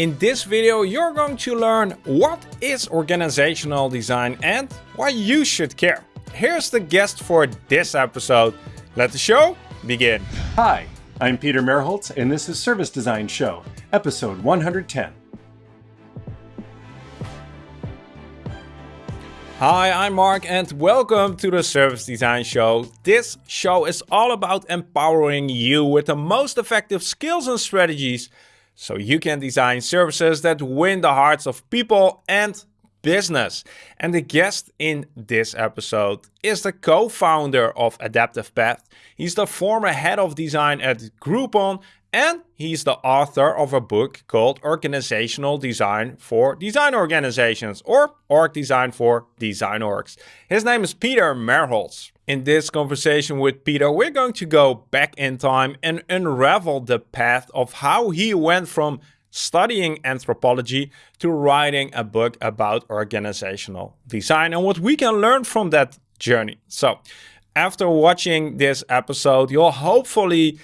In this video you're going to learn what is organizational design and why you should care. Here's the guest for this episode. Let the show begin. Hi, I'm Peter Merholz and this is Service Design Show, episode 110. Hi, I'm Mark and welcome to the Service Design Show. This show is all about empowering you with the most effective skills and strategies so you can design services that win the hearts of people and business. And the guest in this episode is the co-founder of Adaptive Path. He's the former head of design at Groupon and he's the author of a book called Organizational Design for Design Organizations or Org Design for Design Orgs. His name is Peter Merholz. In this conversation with Peter, we're going to go back in time and unravel the path of how he went from studying anthropology to writing a book about organizational design and what we can learn from that journey. So after watching this episode, you'll hopefully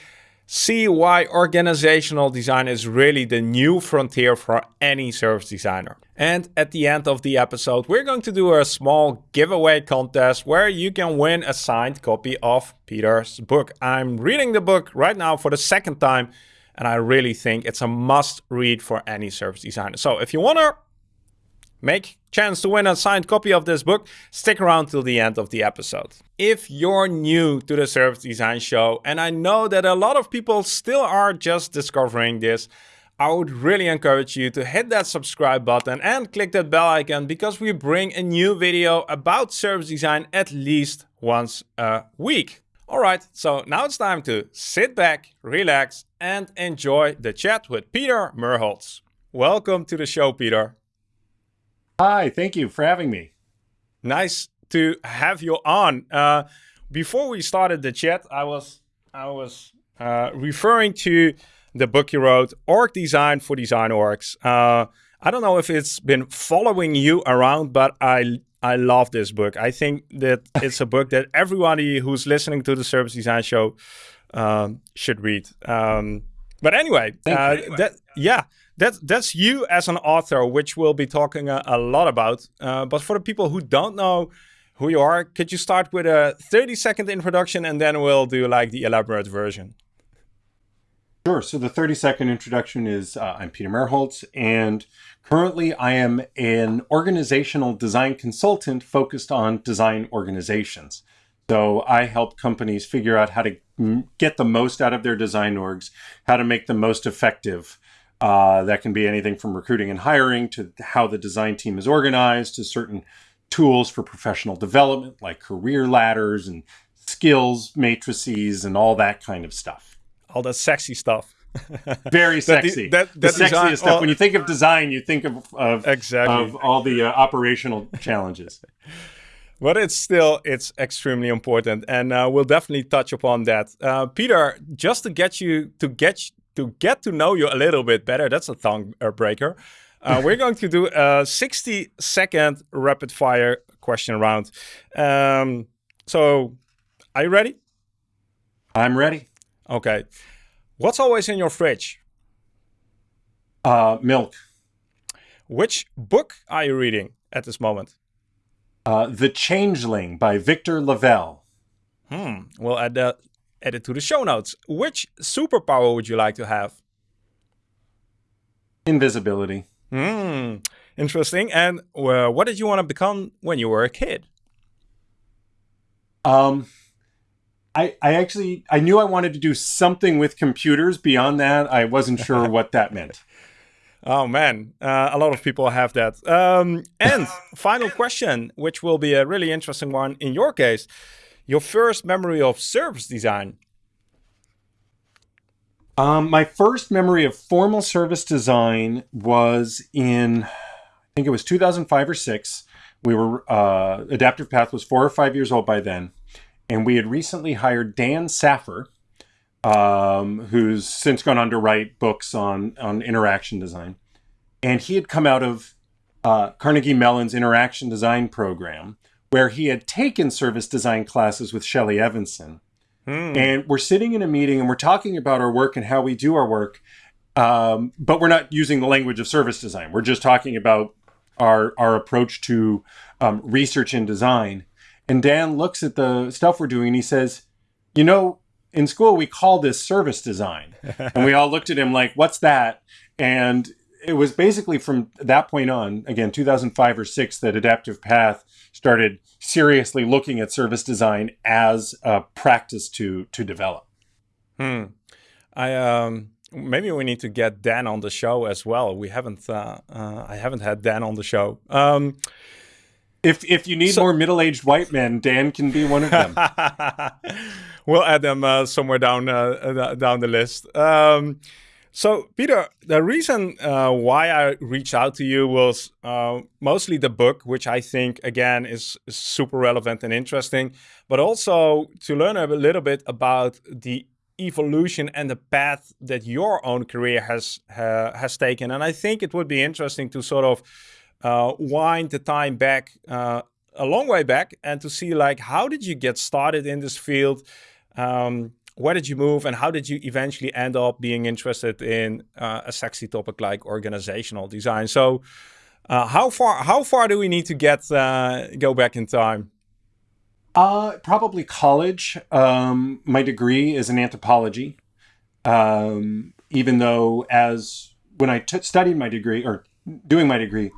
see why organizational design is really the new frontier for any service designer. And at the end of the episode, we're going to do a small giveaway contest where you can win a signed copy of Peter's book. I'm reading the book right now for the second time, and I really think it's a must read for any service designer. So if you want to make chance to win a signed copy of this book, stick around till the end of the episode. If you're new to the Service Design Show, and I know that a lot of people still are just discovering this, I would really encourage you to hit that subscribe button and click that bell icon because we bring a new video about service design at least once a week. Alright, so now it's time to sit back, relax, and enjoy the chat with Peter Merholz. Welcome to the show, Peter. Hi, thank you for having me. Nice to have you on. Uh, before we started the chat, I was I was uh, referring to the book you wrote, Org Design for Design Orgs. Uh, I don't know if it's been following you around, but I I love this book. I think that it's a book that everybody who's listening to the Service Design Show um, should read. Um, but anyway, uh, anyway, that yeah, that's that's you as an author, which we'll be talking a, a lot about. Uh, but for the people who don't know who you are, could you start with a 30 second introduction and then we'll do like the elaborate version? Sure. So the 30 second introduction is uh, I'm Peter Merholz, and currently I am an organizational design consultant focused on design organizations. So I help companies figure out how to get the most out of their design orgs, how to make them most effective, uh, that can be anything from recruiting and hiring to how the design team is organized to certain tools for professional development like career ladders and skills matrices and all that kind of stuff. All that sexy stuff. Very sexy. that, that, that the sexiest design, stuff. when you think of design, you think of of, exactly. of all the uh, operational challenges. but it's still it's extremely important, and uh, we'll definitely touch upon that. Uh, Peter, just to get you to get to get to know you a little bit better, that's a tongue breaker. Uh, we're going to do a 60 second rapid fire question round. Um, so, are you ready? I'm ready. Okay. What's always in your fridge? Uh, milk. Which book are you reading at this moment? Uh, the Changeling by Victor LaValle. Hmm. We'll add that add it to the show notes. Which superpower would you like to have? Invisibility. Hmm, interesting. And uh, what did you want to become when you were a kid? Um, I, I actually, I knew I wanted to do something with computers. Beyond that, I wasn't sure what that meant. Oh man, uh, a lot of people have that. Um, and final question, which will be a really interesting one in your case. Your first memory of service design? Um, my first memory of formal service design was in, I think it was 2005 or six. We were, uh, Adaptive Path was four or five years old by then. And we had recently hired Dan Saffer, um, who's since gone on to write books on, on interaction design. And he had come out of uh, Carnegie Mellon's interaction design program where he had taken service design classes with Shelley Evenson. Hmm. And we're sitting in a meeting and we're talking about our work and how we do our work. Um, but we're not using the language of service design. We're just talking about our our approach to um, research and design. And Dan looks at the stuff we're doing and he says, "You know, in school we call this service design." and we all looked at him like, "What's that?" And it was basically from that point on, again, 2005 or six, that Adaptive Path started seriously looking at service design as a practice to to develop. Hmm. I um maybe we need to get Dan on the show as well. We haven't uh, uh I haven't had Dan on the show. Um if if you need so, more middle-aged white men, Dan can be one of them. we'll add them uh, somewhere down uh, uh, down the list. Um, so, Peter, the reason uh, why I reached out to you was uh, mostly the book, which I think, again, is, super relevant and interesting, but also to learn a little bit about the evolution and the path that your own career has has taken. And I think it would be interesting to sort of uh, wind the time back uh, a long way back and to see like how did you get started in this field um, where did you move and how did you eventually end up being interested in uh, a sexy topic like organizational design? So uh, how far how far do we need to get uh, go back in time? Uh, probably college. Um, my degree is in anthropology. Um, even though as when I studied my degree or doing my degree,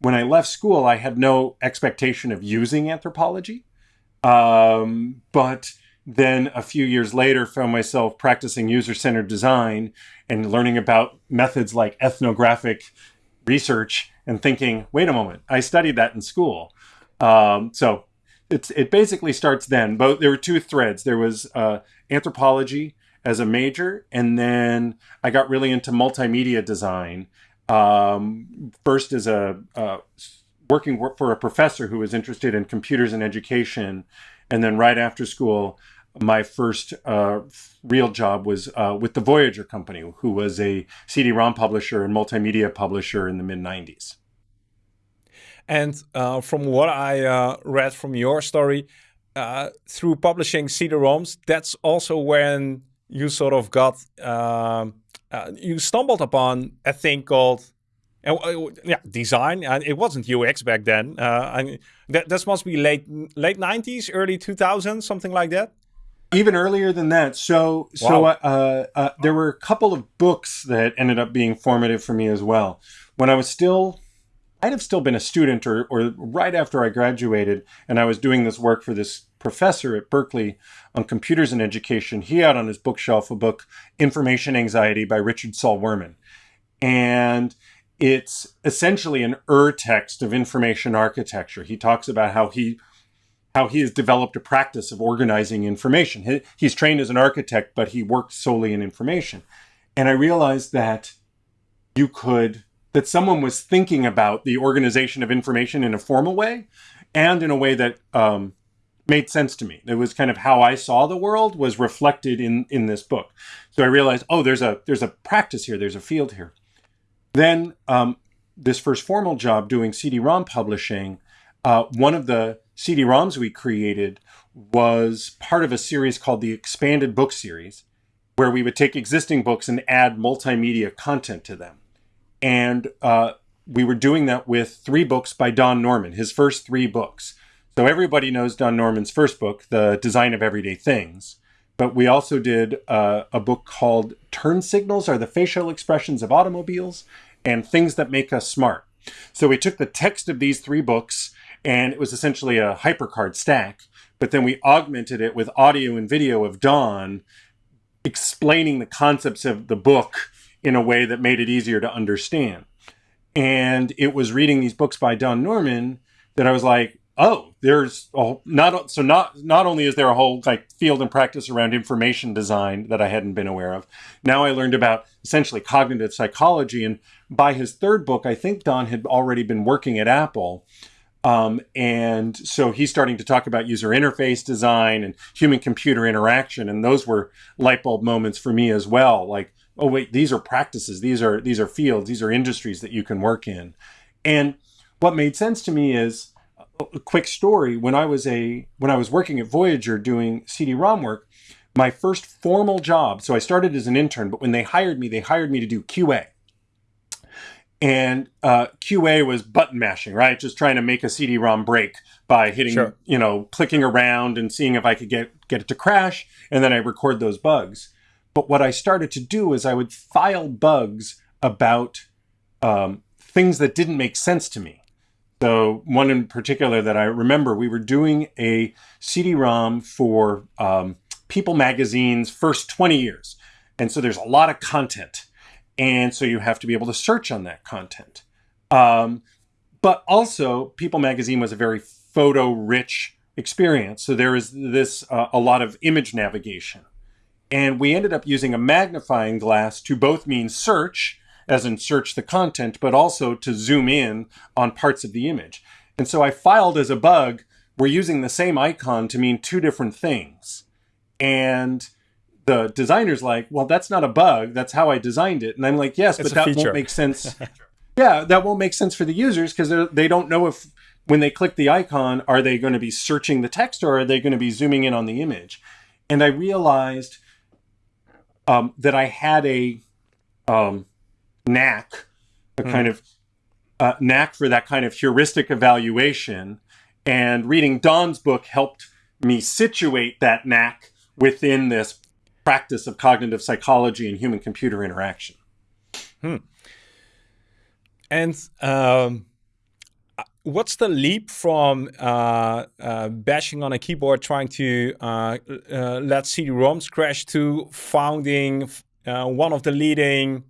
when I left school, I had no expectation of using anthropology. Um, but then a few years later found myself practicing user-centered design and learning about methods like ethnographic research and thinking wait a moment i studied that in school. Um, so it's it basically starts then. But there were two threads. There was uh, anthropology as a major and then i got really into multimedia design um, first as a uh, working for a professor who was interested in computers and education and then right after school my first uh, real job was uh, with the Voyager Company, who was a CD-ROM publisher and multimedia publisher in the mid 90s. And uh, from what I uh, read from your story, uh, through publishing CD-ROMs, that's also when you sort of got, um, uh, you stumbled upon a thing called yeah, design. And it wasn't UX back then. I mean, that, that must be late late 90s, early 2000s, something like that even earlier than that. So, wow. so uh, uh, there were a couple of books that ended up being formative for me as well. When I was still, I'd have still been a student, or or right after I graduated, and I was doing this work for this professor at Berkeley on computers and education. He had on his bookshelf a book, Information Anxiety by Richard Saul Wurman, and it's essentially an ur text of information architecture. He talks about how he how he has developed a practice of organizing information. he's trained as an architect, but he worked solely in information. And I realized that you could, that someone was thinking about the organization of information in a formal way and in a way that um, made sense to me. It was kind of how I saw the world was reflected in, in this book. So I realized, oh, there's a, there's a practice here, there's a field here. Then um, this first formal job doing CD-ROM publishing, uh, one of the CD-ROMs we created was part of a series called the Expanded Book Series, where we would take existing books and add multimedia content to them. And uh, we were doing that with three books by Don Norman, his first three books. So everybody knows Don Norman's first book, The Design of Everyday Things. But we also did uh, a book called Turn Signals Are the Facial Expressions of Automobiles and Things That Make Us Smart. So we took the text of these three books and it was essentially a hypercard stack. But then we augmented it with audio and video of Don explaining the concepts of the book in a way that made it easier to understand. And it was reading these books by Don Norman that I was like, oh, there's a, not so not not only is there a whole like field and practice around information design that I hadn't been aware of. Now I learned about essentially cognitive psychology, and by his third book, I think Don had already been working at Apple um, and so he's starting to talk about user interface design and human computer interaction. And those were light bulb moments for me as well. Like, oh, wait, these are practices. These are, these are fields. These are industries that you can work in. And what made sense to me is a quick story. When I was a, when I was working at Voyager doing CD-ROM work, my first formal job, so I started as an intern, but when they hired me, they hired me to do QA. And uh, QA was button mashing, right? Just trying to make a CD-ROM break by hitting, sure. you know, clicking around and seeing if I could get get it to crash, and then I record those bugs. But what I started to do is I would file bugs about um, things that didn't make sense to me. So one in particular that I remember, we were doing a CD-ROM for um, People Magazine's first 20 years. And so there's a lot of content. And so you have to be able to search on that content. Um, but also, People Magazine was a very photo rich experience. So there is this, uh, a lot of image navigation. And we ended up using a magnifying glass to both mean search, as in search the content, but also to zoom in on parts of the image. And so I filed as a bug, we're using the same icon to mean two different things. And the designer's like, well, that's not a bug. That's how I designed it. And I'm like, yes, it's but that feature. won't make sense. yeah, that won't make sense for the users because they don't know if when they click the icon, are they going to be searching the text or are they going to be zooming in on the image? And I realized um, that I had a um, knack, a hmm. kind of uh, knack for that kind of heuristic evaluation. And reading Don's book helped me situate that knack within this practice of cognitive psychology and human computer interaction. Hmm. And um, what's the leap from uh, uh, bashing on a keyboard trying to uh, uh let CD-ROMs crash to founding uh, one of the leading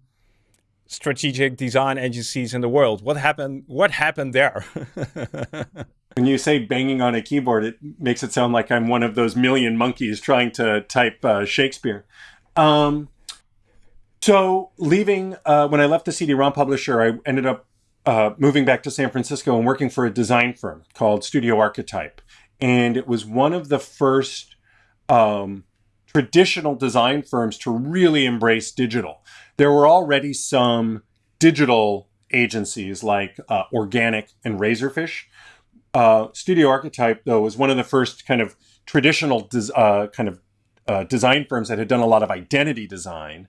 strategic design agencies in the world? What happened? What happened there? When you say banging on a keyboard, it makes it sound like I'm one of those million monkeys trying to type uh, Shakespeare. Um, so, leaving, uh, when I left the CD ROM publisher, I ended up uh, moving back to San Francisco and working for a design firm called Studio Archetype. And it was one of the first um, traditional design firms to really embrace digital. There were already some digital agencies like uh, Organic and Razorfish, uh, Studio Archetype, though, was one of the first kind of traditional uh, kind of uh, design firms that had done a lot of identity design,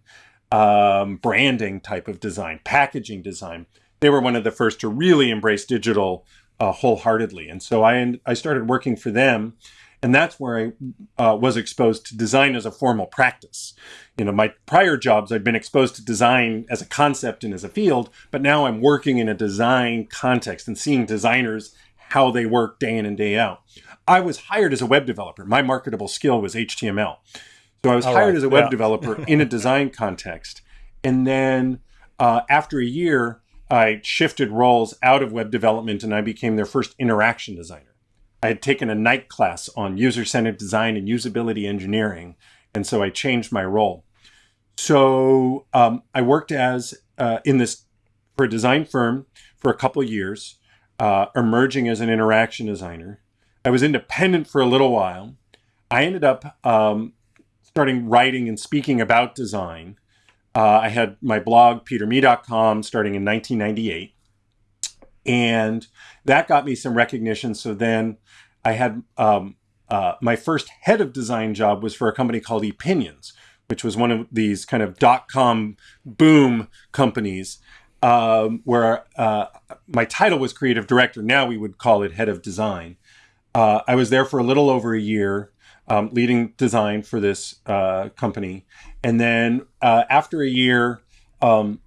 um, branding type of design, packaging design. They were one of the first to really embrace digital uh, wholeheartedly. And so I, I started working for them. And that's where I uh, was exposed to design as a formal practice. You know, my prior jobs, I'd been exposed to design as a concept and as a field, but now I'm working in a design context and seeing designers how they work day in and day out. I was hired as a web developer. My marketable skill was HTML. So I was All hired right. as a web yeah. developer in a design context. And then uh, after a year, I shifted roles out of web development and I became their first interaction designer. I had taken a night class on user centered design and usability engineering. And so I changed my role. So um, I worked as uh, in this for a design firm for a couple of years uh, emerging as an interaction designer. I was independent for a little while. I ended up um, starting writing and speaking about design. Uh, I had my blog, peterme.com, starting in 1998. And that got me some recognition. So then I had um, uh, my first head of design job was for a company called Epinions, which was one of these kind of dot com boom companies um, where uh, my title was creative director. Now we would call it head of design. Uh, I was there for a little over a year, um, leading design for this uh, company. And then uh, after a year, um,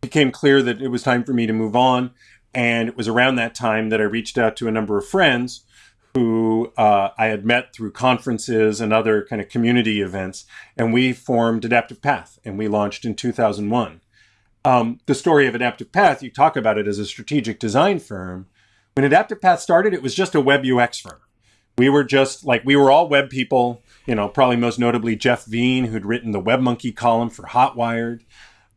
became clear that it was time for me to move on. And it was around that time that I reached out to a number of friends who uh, I had met through conferences and other kind of community events. And we formed Adaptive Path and we launched in 2001 um, the story of Adaptive Path, you talk about it as a strategic design firm. When Adaptive Path started, it was just a web UX firm. We were just like, we were all web people, you know, probably most notably Jeff Veen, who'd written the WebMonkey column for Hotwired.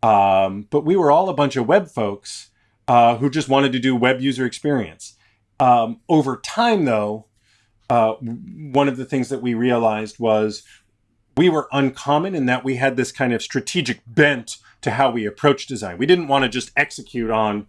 Um, but we were all a bunch of web folks uh, who just wanted to do web user experience. Um, over time, though, uh, one of the things that we realized was we were uncommon in that we had this kind of strategic bent to how we approach design. We didn't want to just execute on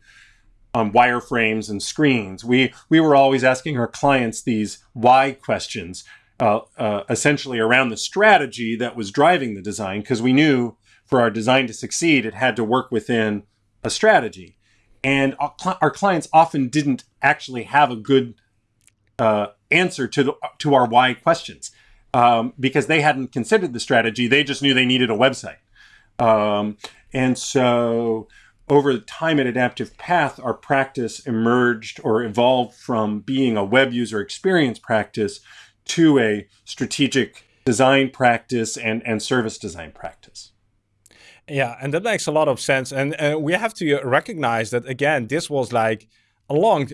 on wireframes and screens. We we were always asking our clients these why questions. uh, uh, essentially around the strategy that was driving the design because we knew for our design to succeed, it had to work within a strategy. And our, cl- our clients often didn't actually have a good uh, answer to the, to our why questions um, because they hadn't considered the strategy. They just knew they needed a website. Um, and so over the time at Adaptive Path, our practice emerged or evolved from being a web user experience practice to a strategic design practice and, and service design practice. Yeah, and that makes a lot of sense. And uh, we have to recognize that again, this was like a long,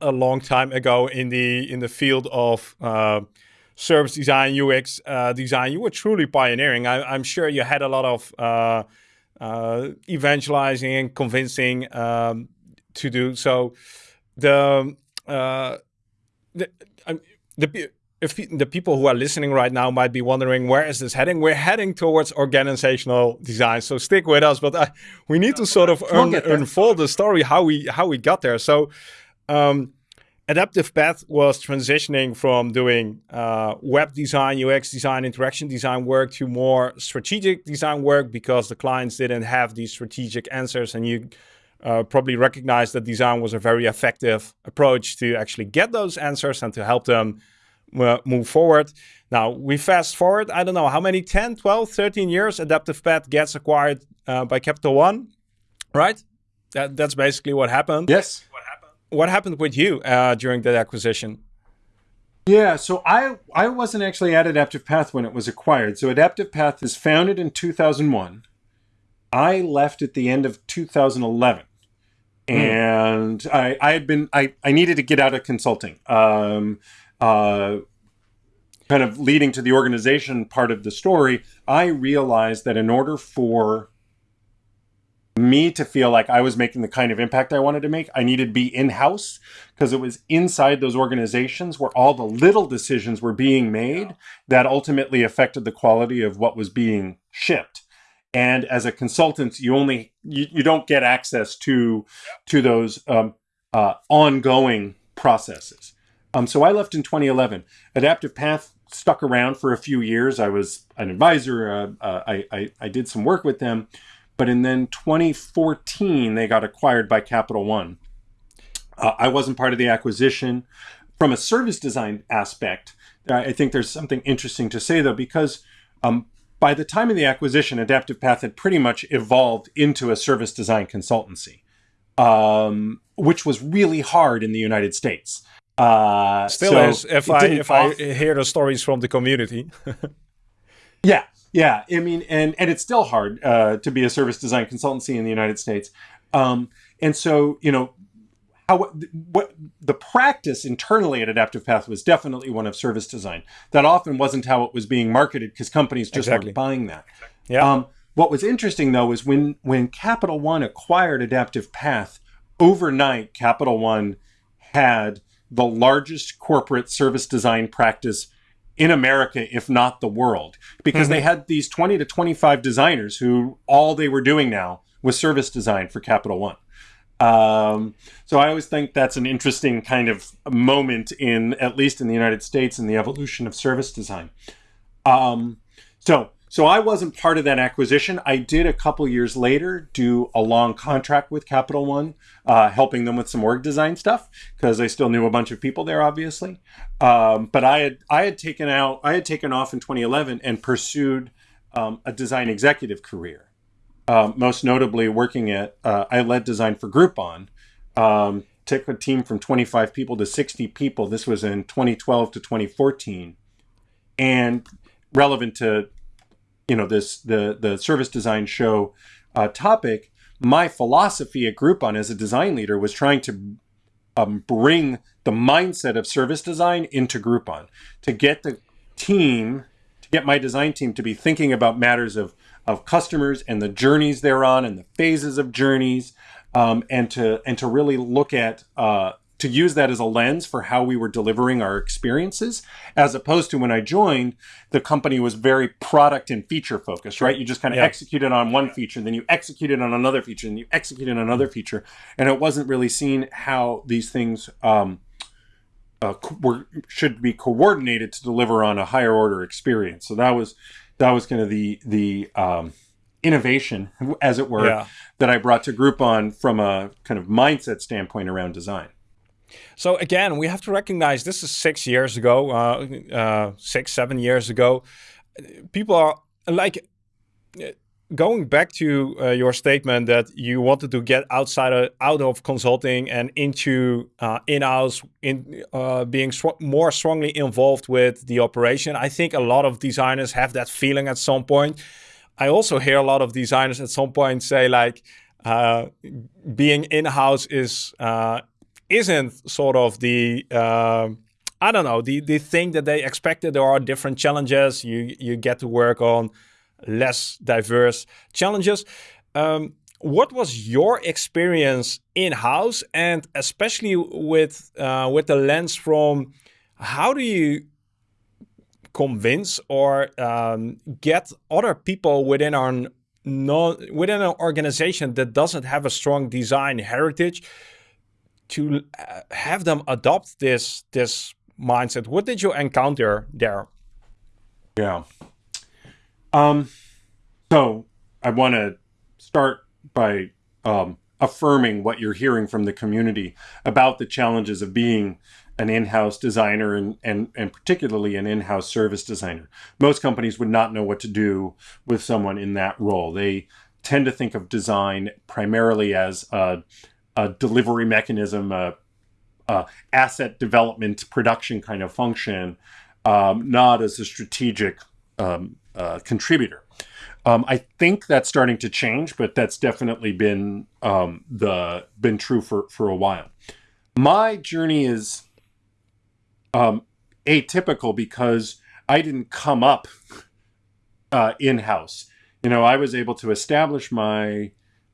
a long time ago in the in the field of uh, service design, UX uh, design. You were truly pioneering. I, am sure you had a lot of uh, evangelizing and convincing um, to do. So. The uh, the, the if the people who are listening right now might be wondering where is this heading? We're heading towards organizational design so stick with us but I, uh, we need to sort of un unfold the story how we how we got there. So um, adaptive path was transitioning from doing uh, web design ux design interaction design work to more strategic design work because the clients didn't have these strategic answers and you uh, probably recognize that design was a very effective approach to actually get those answers and to help them move forward. Now, we fast forward, I don't know how many, 10, 12, 13 years, Adaptive Path gets acquired uh, by Capital One, right? That, that's basically what happened. Yes. What happened, with you uh, during that acquisition? Yeah, so I I wasn't actually at Adaptive Path when it was acquired. So Adaptive Path is founded in 2001. I left at the end of 2011. Mm. And I, I had been I, I needed to get out of consulting. Um, uh, kind of leading to the organization part of the story, I realized that in order for me to feel like I was making the kind of impact I wanted to make, I needed to be in house because it was inside those organizations where all the little decisions were being made that ultimately affected the quality of what was being shipped. And as a consultant, you only you, you don't get access to to those um, uh, ongoing processes. Um, so I left in 2011. Adaptive Path stuck around for a few years. I was an advisor. Uh, uh, I, I, I, did some work with them. But in then 2014, they got acquired by Capital One. Uh, I wasn't part of the acquisition. From a service design aspect, I think there's something interesting to say, though, because um, by the time of the acquisition, Adaptive Path had pretty much evolved into a service design consultancy, um, which was really hard in the United States. Uh, Still so is, if I if off- I hear the stories from the community. yeah, yeah. I mean, and and it's still hard uh, to be a service design consultancy in the United States. Um, and so, you know, how what the practice internally at Adaptive Path was definitely one of service design. That often wasn't how it was being marketed because companies just exactly. weren't buying that. Yeah. Um, what was interesting though is when when Capital One acquired Adaptive Path, overnight Capital One had the largest corporate service design practice in America, if not the world, because mm-hmm. they had these 20 to 25 designers who all they were doing now was service design for Capital One. Um, so I always think that's an interesting kind of moment in, at least in the United States, in the evolution of service design. Um, so so I wasn't part of that acquisition. I did a couple years later do a long contract with Capital One, uh, helping them with some org design stuff because I still knew a bunch of people there, obviously. Um, but I had I had taken out I had taken off in 2011 and pursued um, a design executive career. Um, most notably, working at uh, I led design for Groupon. Um, took a team from 25 people to 60 people. This was in 2012 to 2014, and relevant to you know this the the service design show uh, topic, my philosophy at Groupon as a design leader was trying to um, bring the mindset of service design into Groupon to get the team to get my design team to be thinking about matters of of customers and the journeys they're on and the phases of journeys um, and to and to really look at uh, to use that as a lens for how we were delivering our experiences, as opposed to when I joined, the company was very product and feature focused, right? You just kind of yeah. executed on one feature, then you executed on another feature, and you executed on another feature, and it wasn't really seen how these things um, uh, were, should be coordinated to deliver on a higher order experience. So that was that was kind of the the um, innovation, as it were, yeah. that I brought to Groupon from a kind of mindset standpoint around design. So again, we have to recognize this is six years ago, uh, uh, six seven years ago. People are like going back to uh, your statement that you wanted to get outside of, out of consulting and into uh, in-house in uh, being sw more strongly involved with the operation i think a lot of designers have that feeling at some point i also hear a lot of designers at some point say like uh, being in-house is uh, isn't sort of the uh, I don't know the the thing that they expected. There are different challenges. You you get to work on less diverse challenges. Um, what was your experience in house, and especially with uh, with the lens from how do you convince or um, get other people within our non within an organization that doesn't have a strong design heritage to uh, have them adopt this this mindset? What did you encounter there? Yeah. Um, so I want to start by um, affirming what you're hearing from the community about the challenges of being an in-house designer and, and, and particularly an in-house service designer. Most companies would not know what to do with someone in that role. They tend to think of design primarily as a, a delivery mechanism, a, a, asset development production kind of function, um, not as a strategic um, uh, contributor. Um, I think that's starting to change, but that's definitely been um, the been true for for a while. My journey is um, atypical because I didn't come up uh, in house. You know, I was able to establish my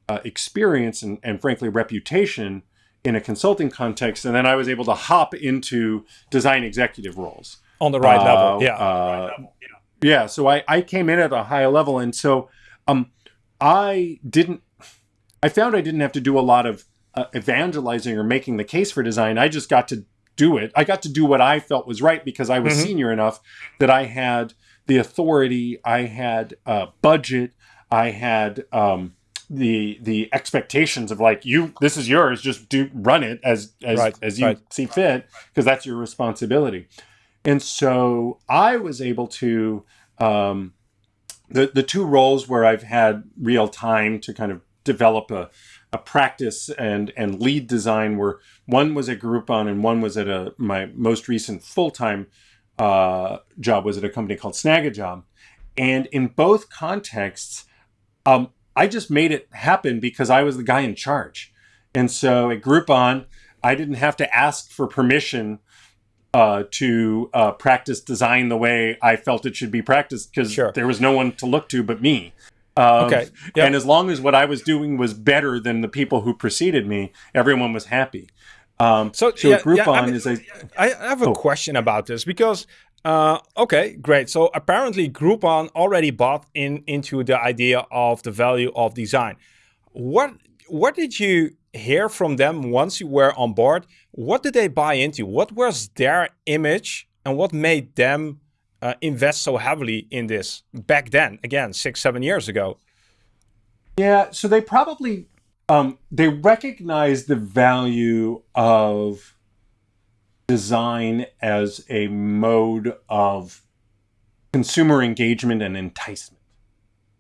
uh, experience and, and frankly reputation in a consulting context, and then I was able to hop into design executive roles on the right uh, level. Yeah. Uh, yeah. So I, I came in at a high level. And so um, I didn't, I found I didn't have to do a lot of uh, evangelizing or making the case for design. I just got to do it. I got to do what I felt was right because I was mm-hmm. senior enough that I had the authority, I had a budget, I had um, the the expectations of like you this is yours just do run it as as right, as you right. see fit because that's your responsibility and so I was able to, um, the, the two roles where I've had real time to kind of develop a, a practice and, and lead design were one was at Groupon and one was at a, my most recent full-time uh, job was at a company called Snagajob. And in both contexts, um, I just made it happen because I was the guy in charge. And so at Groupon, I didn't have to ask for permission uh, to uh, practice design the way I felt it should be practiced because sure. there was no one to look to but me. Um, okay. Yep. And as long as what I was doing was better than the people who preceded me, everyone was happy. Um, so, so yeah, Groupon yeah, I mean, is a. I have a oh. question about this because uh, okay, great. So apparently Groupon already bought in into the idea of the value of design. What what did you hear from them once you were on board. What did they buy into? What was their image and what made them uh, invest so heavily in this back then, again, six, seven years ago? Yeah, so they probably, um, they recognized the value of design as a mode of consumer engagement and enticement.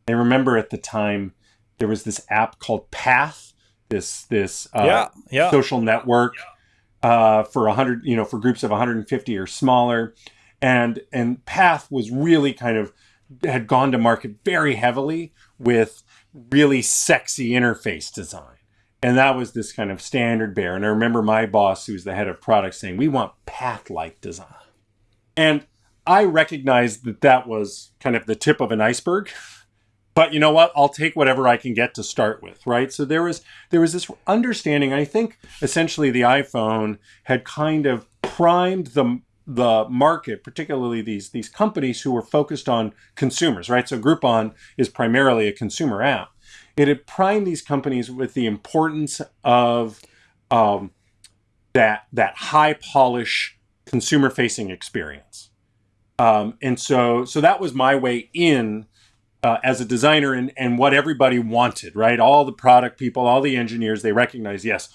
I remember at the time there was this app called Path this this uh, yeah, yeah. social network uh, for 100 you know for groups of 150 or smaller and and path was really kind of had gone to market very heavily with really sexy interface design and that was this kind of standard bear. And i remember my boss who was the head of product saying we want path like design. And i recognized that that was kind of the tip of an iceberg. But you know what? I'll take whatever i can get to start with right? So there was there was this understanding. I think essentially the iphone had kind of primed the the market particularly these these companies who were focused on consumers right? So groupon is primarily a consumer app it had primed these companies with the importance of um, that that high polish consumer facing experience. Um, and so, so that was my way in uh, as a designer and, and what everybody wanted, right? All the product people, all the engineers, they recognize, yes,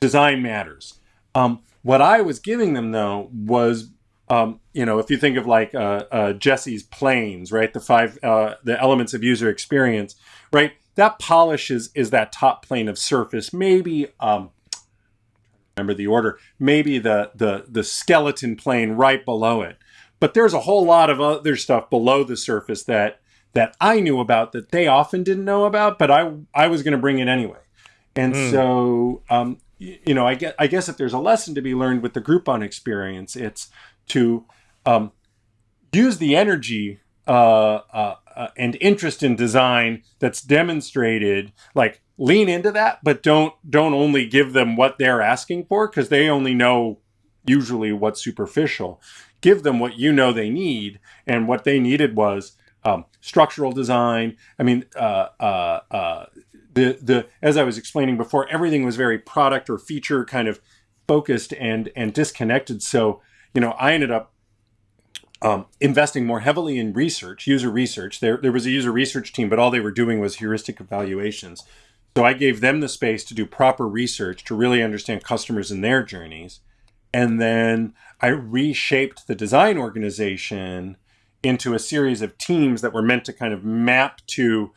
design matters. Um, what I was giving them though was, um, you know, if you think of like uh, uh, Jesse's planes, right? The five, uh, the elements of user experience, right? That polish is, is that top plane of surface. Maybe, um, remember the order, maybe the, the, the skeleton plane right below it. But there's a whole lot of other stuff below the surface that that I knew about that they often didn't know about, but I I was going to bring it anyway. And mm. so, um, you know, I get I guess if there's a lesson to be learned with the Groupon experience, it's to um, use the energy uh, uh, and interest in design that's demonstrated. Like lean into that, but don't don't only give them what they're asking for because they only know usually what's superficial. Give them what you know they need, and what they needed was um, structural design. I mean, uh, uh, uh, the the as I was explaining before, everything was very product or feature kind of focused and and disconnected. So you know, I ended up um, investing more heavily in research, user research. There there was a user research team, but all they were doing was heuristic evaluations. So I gave them the space to do proper research to really understand customers and their journeys. And then I reshaped the design organization into a series of teams that were meant to kind of map to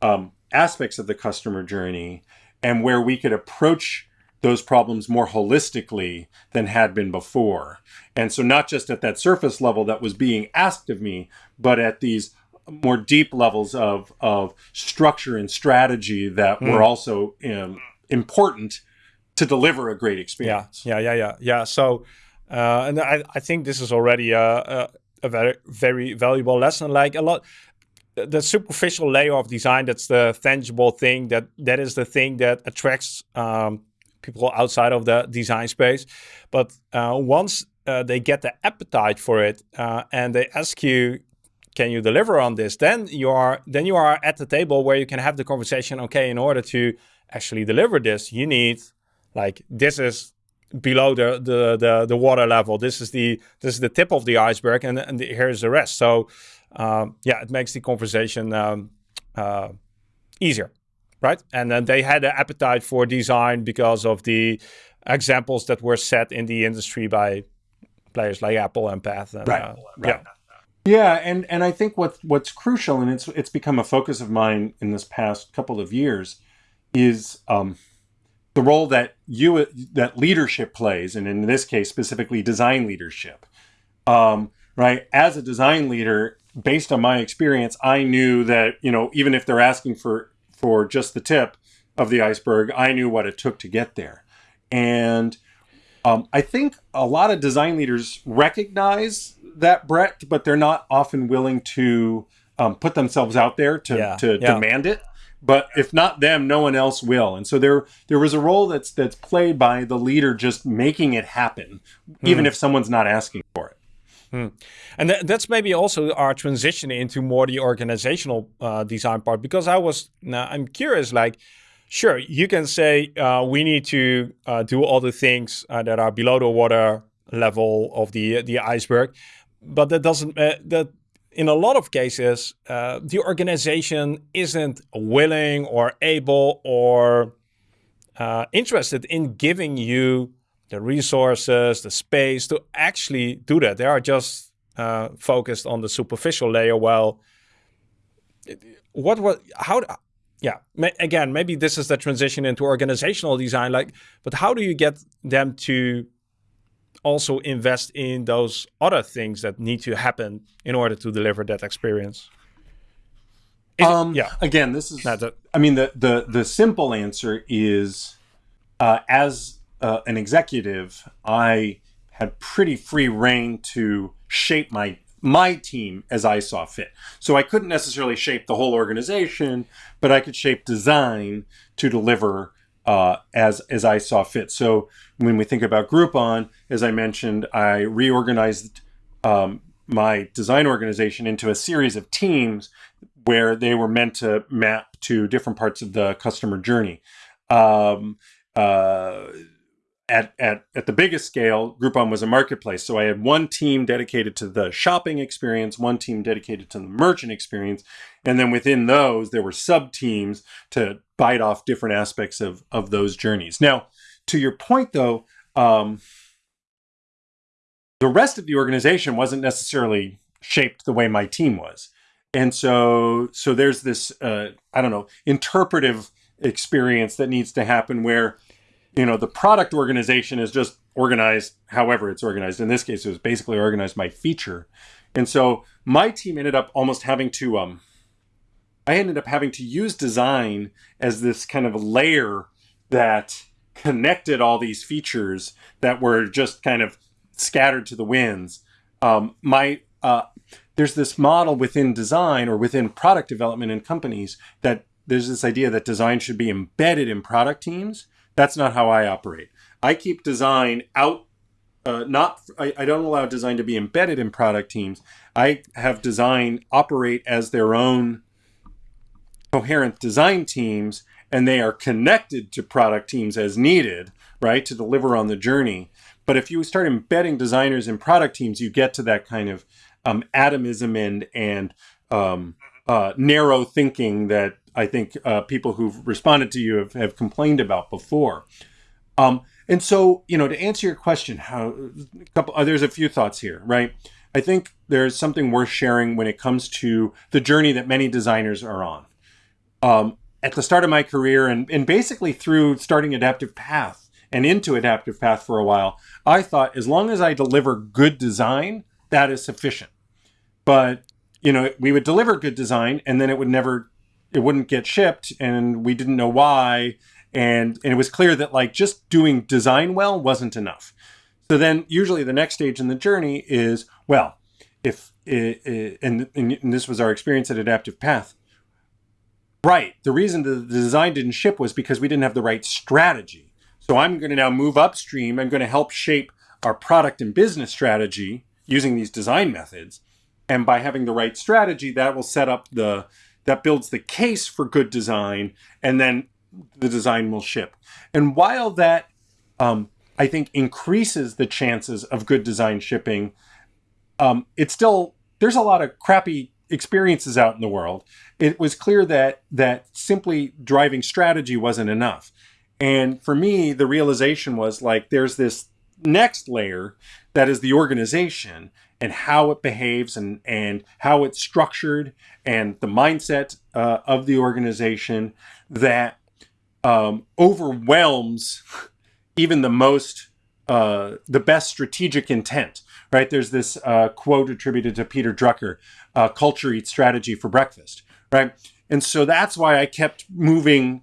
um, aspects of the customer journey and where we could approach those problems more holistically than had been before. And so, not just at that surface level that was being asked of me, but at these more deep levels of, of structure and strategy that mm. were also um, important to deliver a great experience. Yeah, yeah, yeah, yeah. yeah. So, uh, and I, I think this is already a, a, a very very valuable lesson. Like a lot, the superficial layer of design that's the tangible thing that that is the thing that attracts um, people outside of the design space. But uh, once uh, they get the appetite for it uh, and they ask you, "Can you deliver on this?" Then you are then you are at the table where you can have the conversation. Okay, in order to actually deliver this, you need like this is below the, the, the the water level. This is the this is the tip of the iceberg, and and the, here's the rest. So um, yeah, it makes the conversation um, uh, easier, right? And then they had an appetite for design because of the examples that were set in the industry by players like Apple and Path. And, right. Uh, right. Yeah. Yeah, and and I think what what's crucial, and it's it's become a focus of mine in this past couple of years, is um, the role that you that leadership plays, and in this case specifically design leadership. Um, right, as a design leader, based on my experience, I knew that you know even if they're asking for for just the tip of the iceberg, I knew what it took to get there, and um, I think a lot of design leaders recognize that breadth, but they're not often willing to um, put themselves out there to yeah, to yeah. demand it but if not them no one else will and so there there was a role that's that's played by the leader just making it happen hmm. even if someone's not asking hmm. and th that's maybe also our transition into more the organizational uh, design part because i was now i'm curious like sure you can say uh, we need to uh, do all the things uh, that are below the water level of the the iceberg but that doesn't uh, that in a lot of cases, uh, the organization isn't willing or able or uh, interested in giving you the resources, the space to actually do that. They are just uh, focused on the superficial layer. Well, what was how? Yeah, again, maybe this is the transition into organizational design. Like, but how do you get them to also invest in those other things that need to happen in order to deliver that experience? Is um, it, yeah. Again, this is. I mean, the the the simple answer is, uh, as uh, an executive, I had pretty free reign to shape my my team as I saw fit. So I couldn't necessarily shape the whole organization, but I could shape design to deliver uh, as as I saw fit. So when we think about Groupon, as I mentioned, I reorganized um, my design organization into a series of teams where they were meant to map to different parts of the customer journey. Um, uh, at, at, at the biggest scale, Groupon was a marketplace. So I had one team dedicated to the shopping experience, one team dedicated to the merchant experience. And then within those, there were sub teams to bite off different aspects of, of those journeys. Now, to your point though, um, the rest of the organization wasn't necessarily shaped the way my team was. And so, so there's this, uh, I don't know, interpretive experience that needs to happen where you know the product organization is just organized however it's organized. In this case it was basically organized by feature. And so my team ended up almost having to um i ended up having to use design as this kind of layer that connected all these features that were just kind of scattered to the winds. Um, my uh, there's this model within design or within product development in companies that there's this idea that design should be embedded in product teams that's not how I operate. I keep design out. Uh, not I, I don't allow design to be embedded in product teams. I have design operate as their own coherent design teams, and they are connected to product teams as needed, right, to deliver on the journey. But if you start embedding designers in product teams, you get to that kind of um, atomism and and um, uh, narrow thinking that I think uh, people who've responded to you have, have complained about before. Um, and so, you know, to answer your question, how a couple, uh, there's a few thoughts here, right? I think there's something worth sharing when it comes to the journey that many designers are on. Um, at the start of my career, and, and basically through starting Adaptive Path and into Adaptive Path for a while, I thought as long as I deliver good design, that is sufficient. But you know, we would deliver good design, and then it would never it wouldn't get shipped and we didn't know why. And and it was clear that like just doing design well wasn't enough. So then usually the next stage in the journey is well if it, and, and this was our experience at adaptive path. Right the reason the design didn't ship was because we didn't have the right strategy. So i'm going to now move upstream i'm going to help shape our product and business strategy using these design methods. And by having the right strategy that will set up the that builds the case for good design, and then the design will ship. And while that, um, I think, increases the chances of good design shipping, um, it's still there's a lot of crappy experiences out in the world. It was clear that that simply driving strategy wasn't enough. And for me, the realization was like there's this next layer that is the organization and how it behaves and, and how it's structured and the mindset uh, of the organization that um, overwhelms even the most uh, the best strategic intent right? There's this uh, quote attributed to peter drucker uh, culture eats strategy for breakfast right? And so that's why i kept moving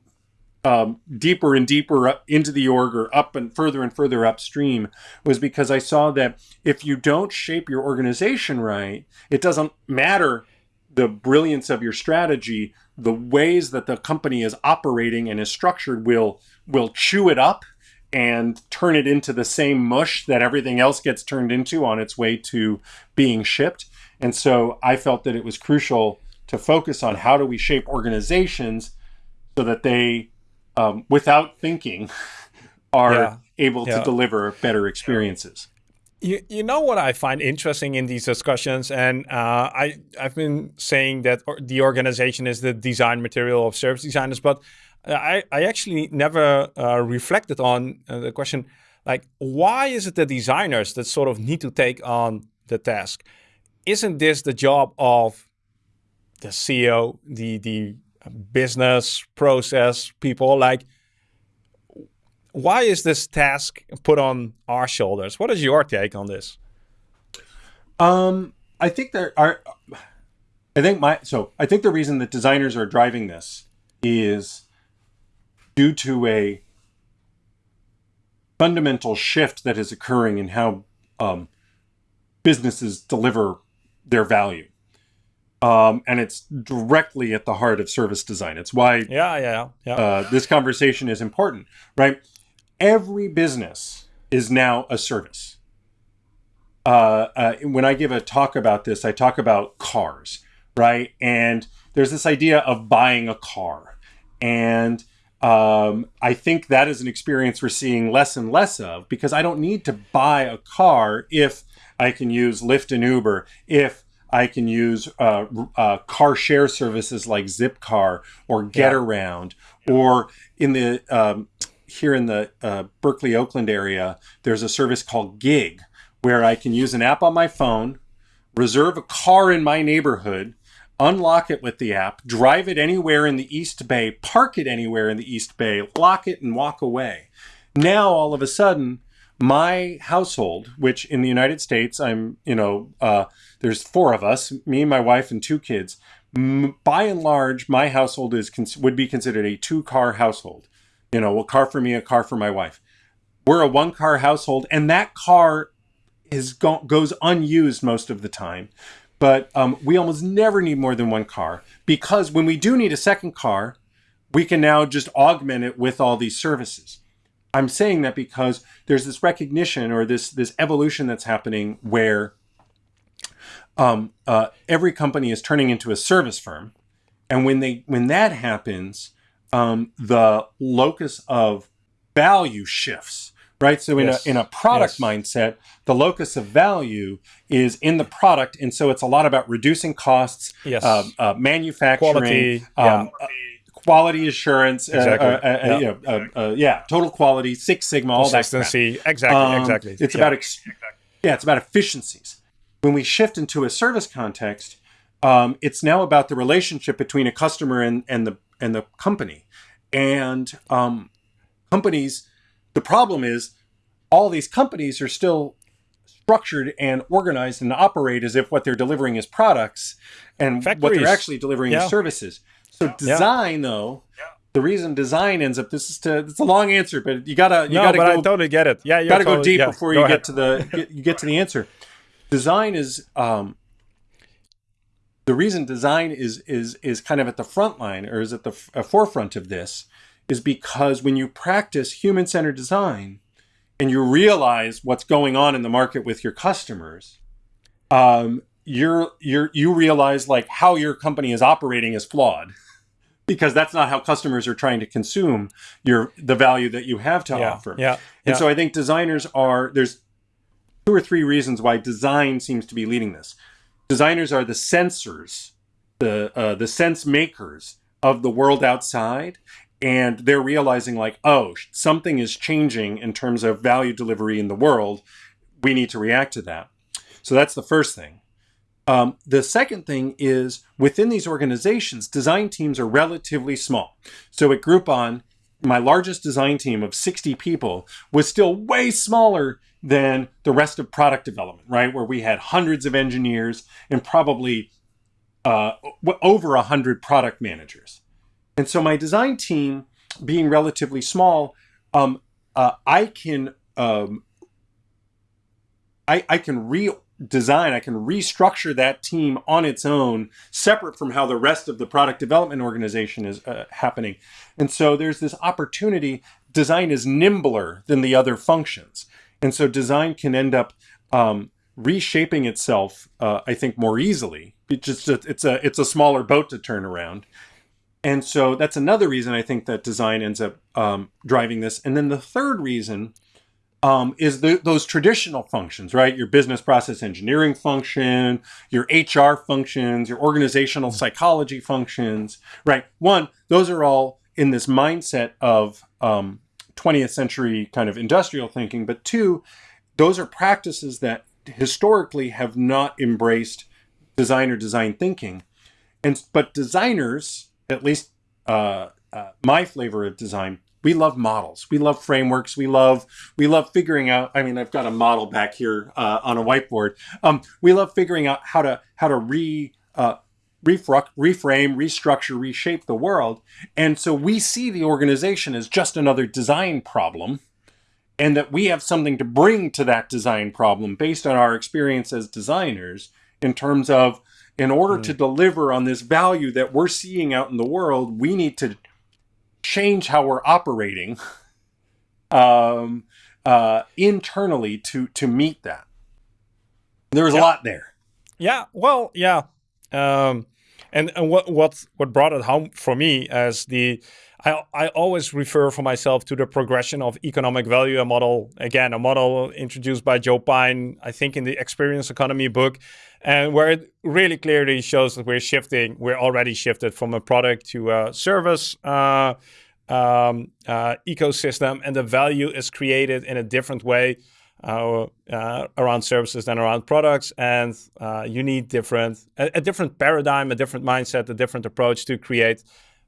um, deeper and deeper into the org or up and further and further upstream was because I saw that if you don't shape your organization right, it doesn't matter the brilliance of your strategy, the ways that the company is operating and is structured will will chew it up and turn it into the same mush that everything else gets turned into on its way to being shipped. And so I felt that it was crucial to focus on how do we shape organizations so that they um, without thinking, are yeah. able yeah. to deliver better experiences. You, you know what I find interesting in these discussions, and uh, I I've been saying that the organization is the design material of service designers, but I I actually never uh, reflected on uh, the question like why is it the designers that sort of need to take on the task? Isn't this the job of the CEO, the the business process people like why is this task put on our shoulders? What is your take on this? Um i think there are i think my so i think the reason that designers are driving this is due to a fundamental shift that is occurring in how um, businesses deliver their value um, and it's directly at the heart of service design. It's why yeah, yeah, yeah. Uh, this conversation is important, right? Every business is now a service. Uh, uh, when I give a talk about this, I talk about cars, right? And there's this idea of buying a car, and Um, I think that is an experience we're seeing less and less of because I don't need to buy a car if I can use Lyft and Uber, if I can use uh, uh, car share services like Zipcar or Get yeah. Around, or in the um, here in the uh, Berkeley Oakland area, there's a service called Gig, where I can use an app on my phone, reserve a car in my neighborhood, unlock it with the app, drive it anywhere in the East Bay, park it anywhere in the East Bay, lock it, and walk away. Now, all of a sudden, my household, which in the United States, I'm, you know, uh, there's four of us, me, and my wife, and two kids. by and large, my household is would be considered a two-car household. You know, a car for me, a car for my wife. We're a one-car household, and that car is go- goes unused most of the time but um, we almost never need more than one car because when we do need a second car, we can now just augment it with all these services. I'm saying that because there's this recognition or this this evolution that's happening where um, uh, every company is turning into a service firm, and when they when that happens, um, the locus of value shifts right? So in yes. a in a product yes. mindset, the locus of value is in the product, and so it's a lot about reducing costs, yes. uh, uh, manufacturing, quality, um, yeah. uh, quality assurance, uh, exactly. Uh, uh, yeah. You know, yeah, total quality, Six Sigma, all that. Consistency, exactly, um, exactly. It's yeah. about ex- yeah, it's about efficiencies. When we shift into a service context, um, it's now about the relationship between a customer and and the and the company, and um, companies the problem is all these companies are still structured and organized and operate as if what they're delivering is products and Factories. what they're actually delivering yeah. is services. So design, yeah. though, yeah. the reason design ends up this is to it's a long answer, but you gotta you no, gotta but go, I totally get it. Yeah, you gotta totally, go deep before go you ahead. get to the get, you get to the answer. Design is um, the reason design is is is kind of at the front line or is at the f- forefront of this is because when you practice human centered design and you realize what's going on in the market with your customers, um, you're you're you realize like how your company is operating is flawed because that's not how customers are trying to consume your the value that you have to yeah, offer. Yeah. And yeah. so I think designers are there's two or three reasons why design seems to be leading this. Designers are the sensors, the uh, the sense makers of the world outside, and they're realizing like oh something is changing in terms of value delivery in the world. We need to react to that. So that's the first thing. Um, the second thing is within these organizations design teams are relatively small. So at groupon my largest design team of 60 people was still way smaller than the rest of product development right where we had hundreds of engineers and probably uh, over 100 product managers and so my design team being relatively small, um, uh, I can um, I, I can redesign, I can restructure that team on its own, separate from how the rest of the product development organization is uh, happening. And so there's this opportunity. Design is nimbler than the other functions, and so design can end up um, reshaping itself. Uh, I think more easily. It just it's a it's a smaller boat to turn around. And so that's another reason I think that design ends up um, driving this. And then the third reason um, is the, those traditional functions, right? Your business process engineering function, your HR functions, your organizational psychology functions, right? One, those are all in this mindset of um, 20th century kind of industrial thinking. But two, those are practices that historically have not embraced designer design thinking. And but designers at least uh, uh, my flavor of design we love models we love frameworks we love we love figuring out i mean i've got a model back here uh, on a whiteboard um, we love figuring out how to how to re uh, reframe restructure reshape the world and so we see the organization as just another design problem and that we have something to bring to that design problem based on our experience as designers in terms of in order to deliver on this value that we're seeing out in the world, we need to change how we're operating um, uh, internally to to meet that. There's yeah. a lot there. Yeah. Well, yeah. Um, and and what what what brought it home for me as the I, I always refer for myself to the progression of economic value, a model, again, a model introduced by Joe Pine, I think in the Experience Economy book, and where it really clearly shows that we're shifting, we're already shifted from a product to a service uh, um, uh, ecosystem, and the value is created in a different way uh, around services than around products, and uh, you need different a, a, different paradigm, a different mindset, a different approach to create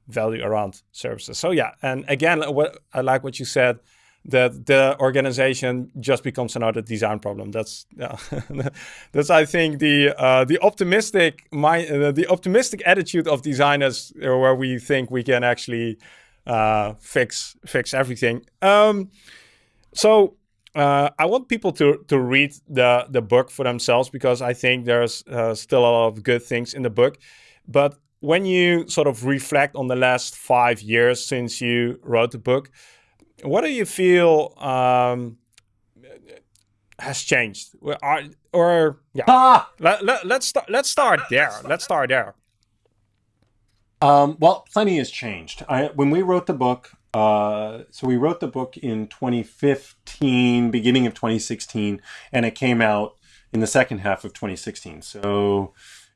value around services. So yeah, and again, what I like what you said that the organization just becomes another design problem. That's yeah, that's I think the uh, the optimistic my uh, the optimistic attitude of designers, uh, where we think we can actually uh, fix fix everything. Um, so uh, I want people to to read the the book for themselves because I think there's uh, still a lot of good things in the book. But when you sort of reflect on the last five years since you wrote the book, what do you feel um, has changed? Or, or yeah, ah! let, let, let's start. Let's start there. Let's start there. Um, well, plenty has changed. I, when we wrote the book, uh, so we wrote the book in 2015, beginning of 2016, and it came out in the second half of 2016. So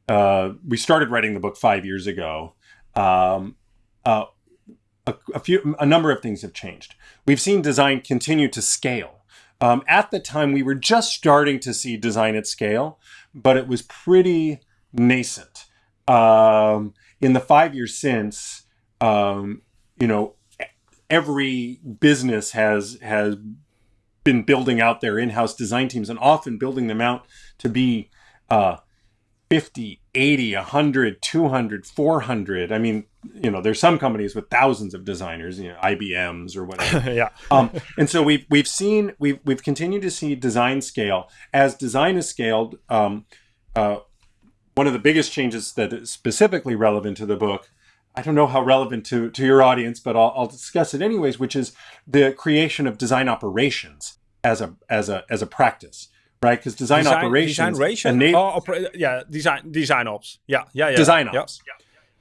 uh, we started writing the book five years ago. Um, uh, a, a, few, a number of things have changed. We've seen design continue to scale. Um, at the time, we were just starting to see design at scale, but it was pretty nascent. Um, in the five years since, um, you know, every business has has been building out their in-house design teams and often building them out to be uh, 50 80 100 200 400 i mean you know there's some companies with thousands of designers you know ibms or whatever. Yeah. Um, and so we've we've seen we've we've continued to see design scale. As design is scaled um, uh, one of the biggest changes that is specifically relevant to the book I don't know how relevant to, to your audience, but I'll, I'll discuss it anyways, which is the creation of design operations as a as a as a practice, right? Because design, design, operations, design oh, yeah, design design ops, yeah, yeah, yeah, design ops, yeah.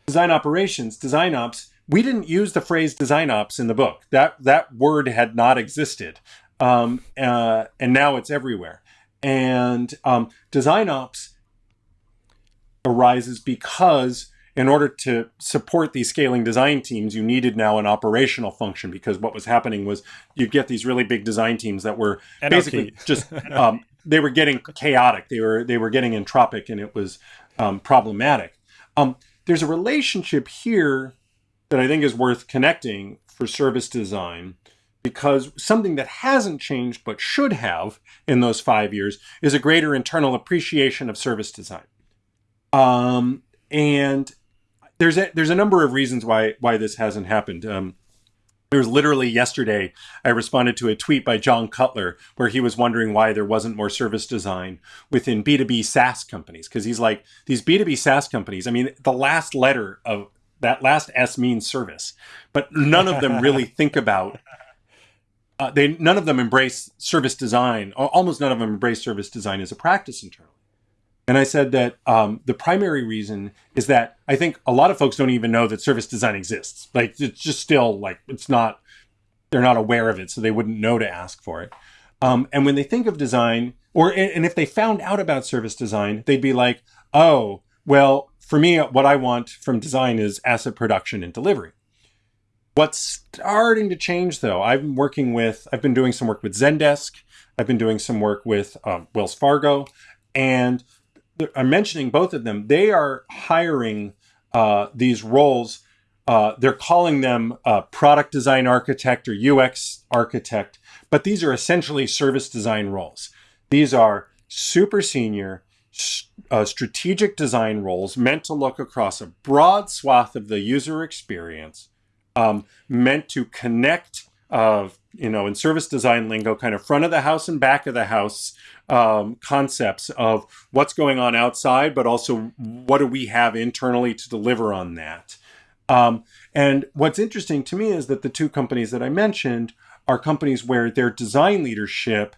design operations, design ops. We didn't use the phrase design ops in the book. That that word had not existed, um, uh, and now it's everywhere. And um, design ops arises because in order to support these scaling design teams, you needed now an operational function because what was happening was you'd get these really big design teams that were basically just um, they were getting chaotic. They were they were getting entropic, and it was um, problematic. Um, there's a relationship here that I think is worth connecting for service design because something that hasn't changed but should have in those five years is a greater internal appreciation of service design. Um, and there's a there's a number of reasons why why this hasn't happened. Um, it was literally yesterday I responded to a tweet by John Cutler where he was wondering why there wasn't more service design within B2B SaaS companies. Because he's like, these B2B SaaS companies, I mean, the last letter of that last S means service, but none of them really think about uh, they none of them embrace service design. Almost none of them embrace service design as a practice internally. And I said that um, the primary reason is that I think a lot of folks don't even know that service design exists. Like it's just still like it's not, they're not aware of it, so they wouldn't know to ask for it. Um, and when they think of design, or and if they found out about service design, they'd be like, oh, well, for me, what I want from design is asset production and delivery. What's starting to change though, I've been working with, I've been doing some work with Zendesk, I've been doing some work with um, Wells Fargo, and I'm mentioning both of them. They are hiring uh, these roles. Uh, they're calling them uh, product design architect or UX architect, but these are essentially service design roles. These are super senior, uh, strategic design roles meant to look across a broad swath of the user experience, um, meant to connect of you know in service design lingo kind of front of the house and back of the house um, concepts of what's going on outside but also what do we have internally to deliver on that? Um, and what's interesting to me is that the two companies that i mentioned are companies where their design leadership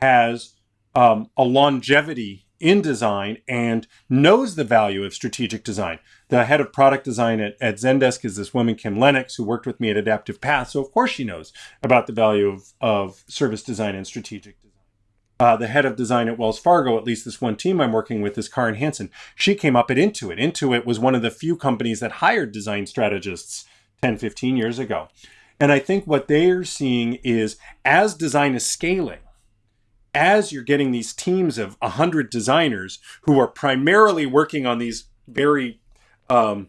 has um, a longevity in design and knows the value of strategic design. The head of product design at, at Zendesk is this woman, Kim Lennox, who worked with me at Adaptive Path. So, of course, she knows about the value of, of service design and strategic design. Uh, the head of design at Wells Fargo, at least this one team I'm working with, is Karen Hansen. She came up at Intuit. Intuit was one of the few companies that hired design strategists 10, 15 years ago. And I think what they're seeing is as design is scaling, as you're getting these teams of 100 designers who are primarily working on these very um,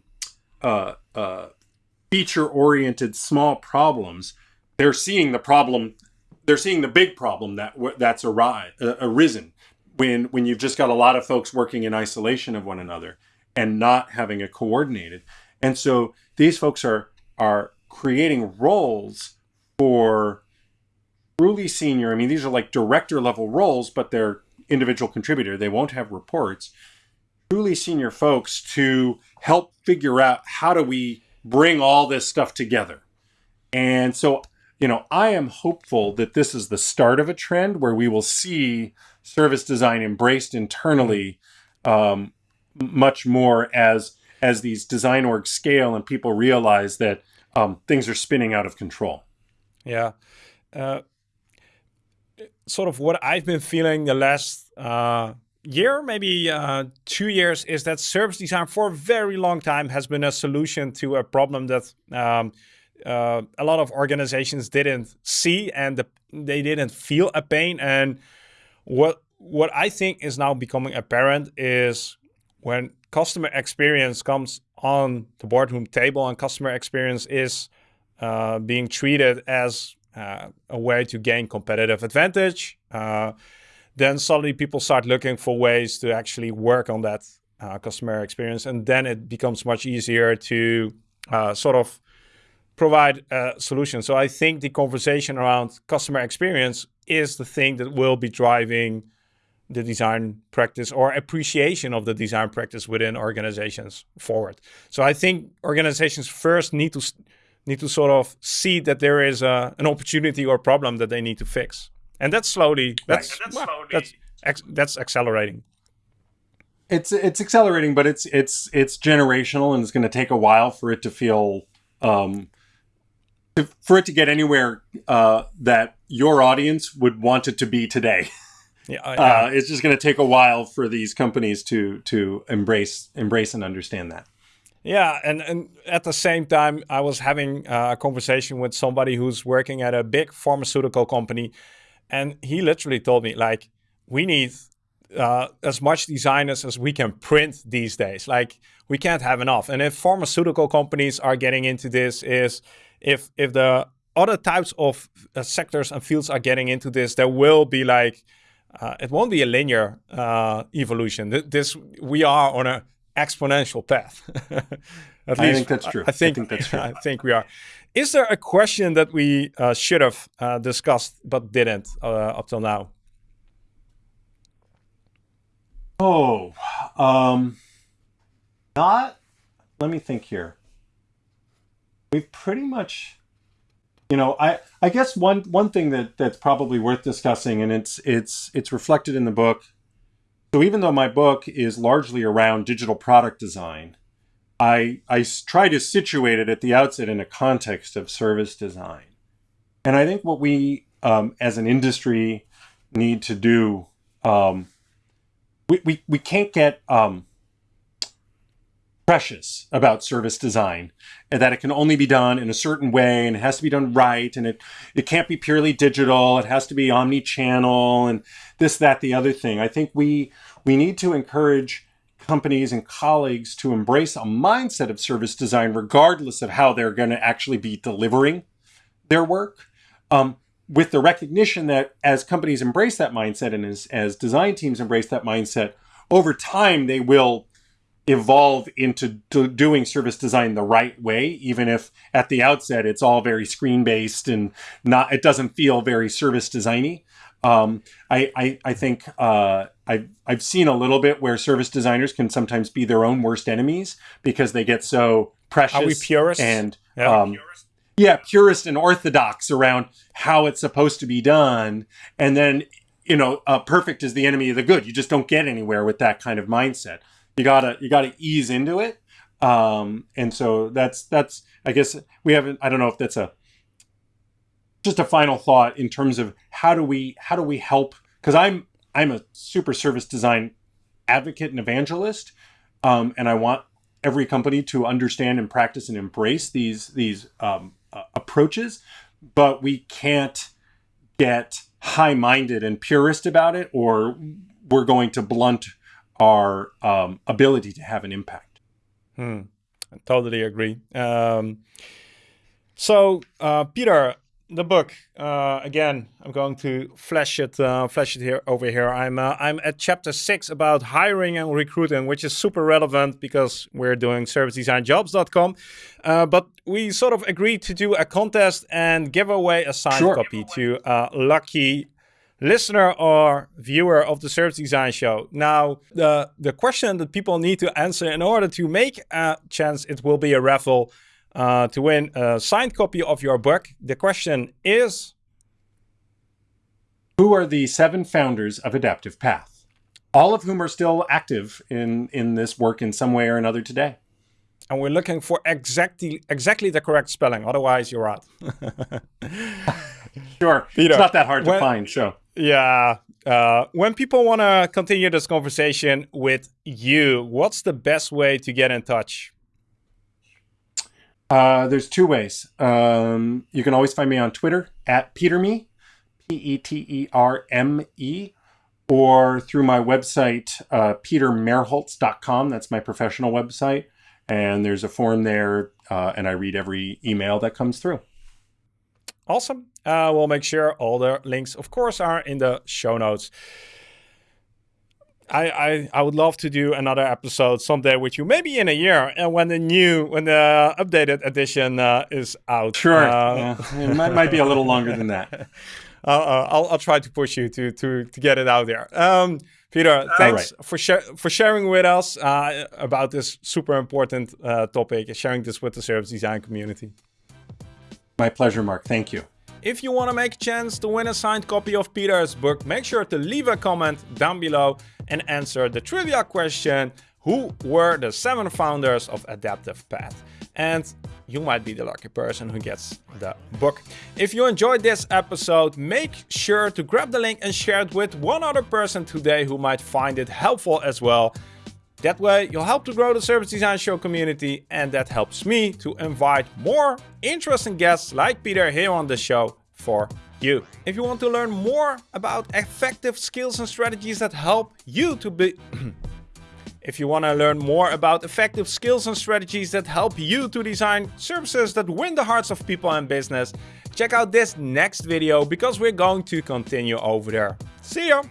uh, uh, feature oriented small problems, they're seeing the problem, they're seeing the big problem that that's ari- uh, arisen when, when you've just got a lot of folks working in isolation of one another and not having it coordinated. And so these folks are, are creating roles for truly senior, I mean, these are like director level roles, but they're individual contributor. They won't have reports. Truly senior folks to help figure out how do we bring all this stuff together. And so, you know, I am hopeful that this is the start of a trend where we will see service design embraced internally um, much more as as these design orgs scale and people realize that um, things are spinning out of control. Yeah. Uh, sort of what I've been feeling the last uh, year, maybe uh, two years, is that service design for a very long time has been a solution to a problem that um, uh, a lot of organizations didn't see and the, they didn't feel a pain. And what what I think is now becoming apparent is when customer experience comes on the boardroom table and customer experience is uh, being treated as uh, a way to gain competitive advantage, uh, then suddenly people start looking for ways to actually work on that uh, customer experience. And then it becomes much easier to uh, sort of provide a solution. So I think the conversation around customer experience is the thing that will be driving the design practice or appreciation of the design practice within organizations forward. So I think organizations first need to need to sort of see that there is a, an opportunity or problem that they need to fix. And that's slowly, that's, right. that's, well, slowly. that's, that's accelerating. It's, it's accelerating, but it's, it's, it's generational and it's going to take a while for it to feel, um, to, for it to get anywhere, uh, that your audience would want it to be today. Yeah, uh, uh, it's just going to take a while for these companies to to embrace embrace and understand that. Yeah, and, and at the same time, I was having uh, a conversation with somebody who's working at a big pharmaceutical company, and he literally told me like, we need uh, as much designers as we can print these days. Like, we can't have enough. And if pharmaceutical companies are getting into this, is if if the other types of uh, sectors and fields are getting into this, there will be like, uh, it won't be a linear uh, evolution. This we are on a exponential path. At I least, think that's true. I, I, think, I think that's true. I think we are. Is there a question that we uh, should have uh, discussed but didn't uh, up till now? Oh, um, not. Let me think here. We've pretty much, you know, I I guess one one thing that that's probably worth discussing, and it's it's it's reflected in the book so even though my book is largely around digital product design, I, I try to situate it at the outset in a context of service design. And I think what we um, as an industry need to do, um, we, we, we can't get um, precious about service design and that it can only be done in a certain way and it has to be done right and it, it can't be purely digital. It has to be omni-channel and this, that, the other thing. I think we, we need to encourage companies and colleagues to embrace a mindset of service design regardless of how they're going to actually be delivering their work. Um, with the recognition that as companies embrace that mindset and as, as design teams embrace that mindset, over time they will evolve into do doing service design the right way, even if at the outset it's all very screen based and not it doesn't feel very service designy. Um, I, I, I think uh, I've I've seen a little bit where service designers can sometimes be their own worst enemies because they get so precious. Are we purists? And yeah. Um, yeah, purist and orthodox around how it's supposed to be done, and then you know, uh, perfect is the enemy of the good. You just don't get anywhere with that kind of mindset. You gotta you gotta ease into it. Um, and so that's that's I guess we haven't. I don't know if that's a just a final thought in terms of how do we how do we help because I'm I'm a super service design advocate and evangelist, um, and I want every company to understand and practice and embrace these these um, uh, approaches, but we can't get high-minded and purist about it, or we're going to blunt our um, ability to have an impact. Hmm. I totally agree. Um, so, uh, Peter, the book uh, again. I'm going to flash it, uh, flash it here over here. I'm uh, I'm at chapter six about hiring and recruiting, which is super relevant because we're doing servicedesignjobs.com. Uh, but we sort of agreed to do a contest and give away a signed sure. copy to a lucky listener or viewer of the Service Design Show. Now, the the question that people need to answer in order to make a chance, it will be a raffle uh, to win a signed copy of your book. The question is Who are the seven founders of Adaptive Path? All of whom are still active in, in this work in some way or another today. And we're looking for exactly exactly the correct spelling, otherwise you're out. sure. Peter, it's not that hard when, to find, so. Yeah. Uh, when people want to continue this conversation with you, what's the best way to get in touch? Uh, there's two ways. Um, you can always find me on Twitter at PeterMe, P E T E R M E, or through my website, uh, petermerholz.com. That's my professional website. And there's a form there, uh, and I read every email that comes through. Awesome. Uh, we'll make sure all the links, of course, are in the show notes. I, I, I would love to do another episode someday with you, maybe in a year, and when the new, when the updated edition uh, is out. Sure, uh, yeah. it might, might, be a little longer than that. Uh, I'll, I'll try to push you to to to get it out there. Um, Peter, thanks right. for sh- for sharing with us uh, about this super important uh, topic, sharing this with the service design community. My pleasure, Marc. Thank you. If you want to make a chance to win a signed copy of Peter's book, make sure to leave a comment down below and answer the trivia question, who were the seven founders of Adaptive Path? And you might be the lucky person who gets the book. If you enjoyed this episode, make sure to grab the link and share it with one other person today who might find it helpful as well. That way, you'll help to grow the Service Design Show community, and that helps me to invite more interesting guests like Peter here on the show for you. If you want to learn more about effective skills and strategies that help you to be... if you want to learn more about effective skills and strategies that help you to design services that win the hearts of people and business, check out this next video because we're going to continue over there. See ya!